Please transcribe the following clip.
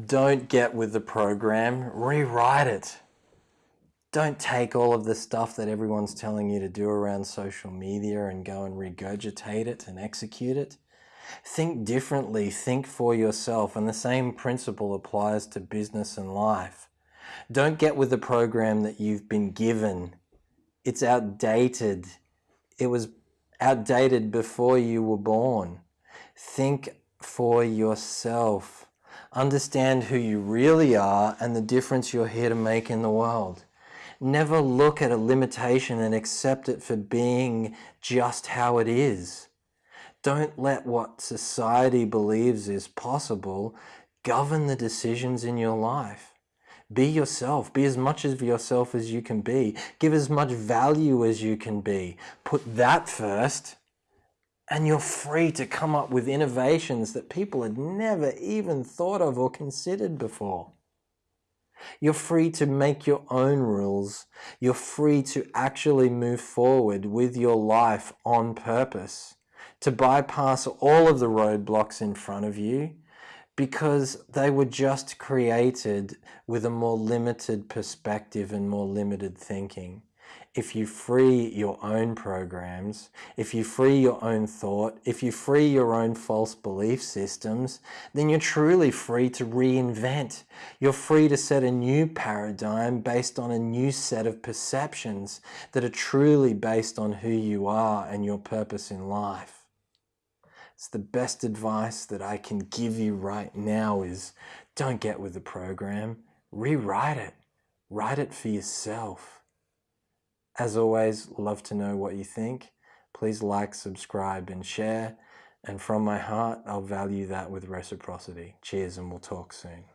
Don't get with the program, rewrite it. Don't take all of the stuff that everyone's telling you to do around social media and go and regurgitate it and execute it. Think differently, think for yourself, and the same principle applies to business and life. Don't get with the program that you've been given. It's outdated. It was outdated before you were born. Think for yourself. Understand who you really are and the difference you're here to make in the world. Never look at a limitation and accept it for being just how it is. Don't let what society believes is possible govern the decisions in your life. Be yourself. Be as much of yourself as you can be. Give as much value as you can be. Put that first and you're free to come up with innovations that people had never even thought of or considered before. You're free to make your own rules. You're free to actually move forward with your life on purpose, to bypass all of the roadblocks in front of you because they were just created with a more limited perspective and more limited thinking if you free your own programs, if you free your own thought, if you free your own false belief systems, then you're truly free to reinvent. You're free to set a new paradigm based on a new set of perceptions that are truly based on who you are and your purpose in life. It's the best advice that I can give you right now is don't get with the program, rewrite it, write it for yourself. As always, love to know what you think. Please like, subscribe and share. And from my heart, I'll value that with reciprocity. Cheers and we'll talk soon.